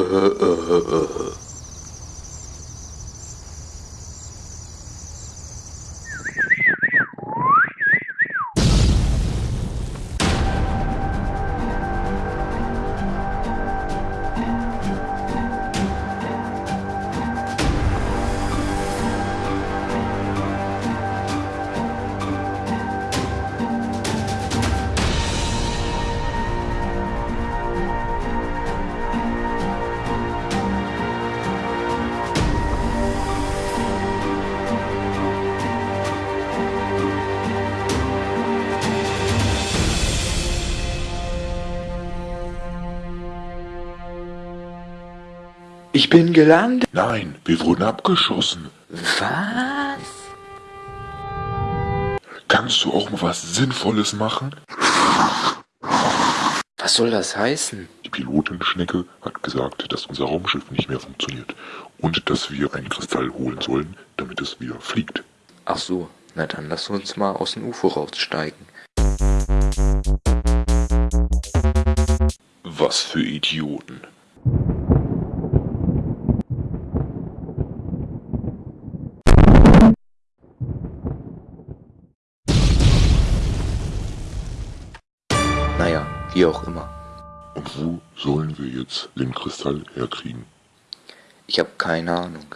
euh, Ich bin gelandet. Nein, wir wurden abgeschossen. Was? Kannst du auch mal was Sinnvolles machen? Was soll das heißen? Die Pilotin Schnecke hat gesagt, dass unser Raumschiff nicht mehr funktioniert und dass wir einen Kristall holen sollen, damit es wieder fliegt. Ach so, na dann lass uns mal aus dem UFO raussteigen. Was für Idioten. Naja, wie auch immer. Und wo sollen wir jetzt den Kristall herkriegen? Ich habe keine Ahnung.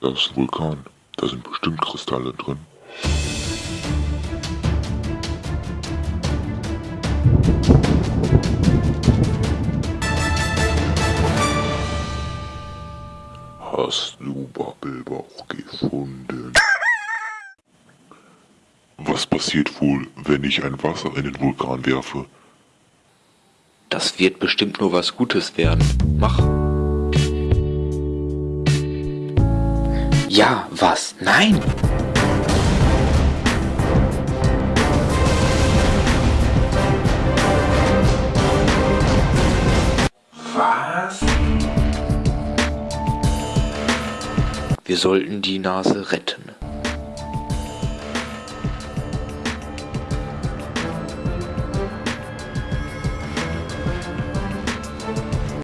Da ist ein Vulkan. Da sind bestimmt Kristalle drin. Hast du Babbelbauch gefunden? Was passiert wohl, wenn ich ein Wasser in den Vulkan werfe? Das wird bestimmt nur was Gutes werden. Mach. Ja, was? Nein! Was? Wir sollten die Nase retten.